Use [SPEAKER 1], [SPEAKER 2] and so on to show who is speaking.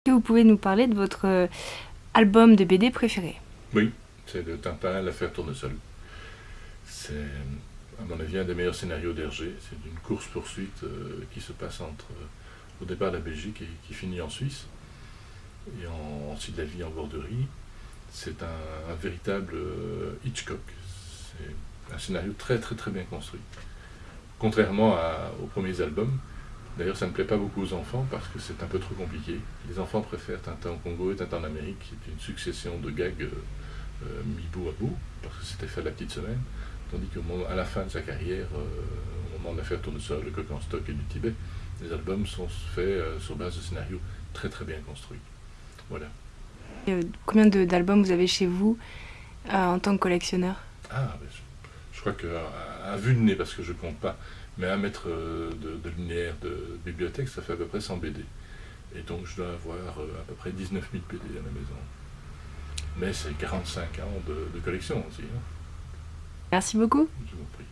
[SPEAKER 1] Est-ce que vous pouvez nous parler de votre euh, album de BD préféré?
[SPEAKER 2] Oui, c'est le Tintin, l'affaire Tournesol. C'est, à mon avis, un des meilleurs scénarios d'Hergé. C'est une course-poursuite euh, qui se passe entre, euh, au départ la Belgique et qui finit en Suisse. Et en, ensuite la vie en borderie. C'est un, véritable Hitchcock. C'est un scénario très très très bien construit. Contrairement aux premiers albums, D'ailleurs, ça ne plaît pas beaucoup aux enfants parce que c'est un peu trop compliqué. Les enfants préfèrent Tintin au Congo et Tintin en Amérique, qui est une succession de gags euh, euh, mis bout à bout, parce que c'était fait la petite semaine. Tandis qu'à la fin de sa carrière, euh, au moment de l'affaire Tournesol, le coq en stock et du Tibet, les albums sont faits sur base de scénarios très très bien construits. Voilà.
[SPEAKER 1] combien d'albums vous avez chez vous en tant que collectionneur?
[SPEAKER 2] Ah, ben, je, crois qu'à à vue de nez, parce que je ne compte pas, mais un mètre euh, de, linéaire de bibliothèque, ça fait à peu près 100 BD. Et donc je dois avoir euh, à peu près 19 000 BD à la maison. Mais c'est 45 ans de, collection aussi. Hein.
[SPEAKER 1] Merci beaucoup.
[SPEAKER 2] Je vous en prie.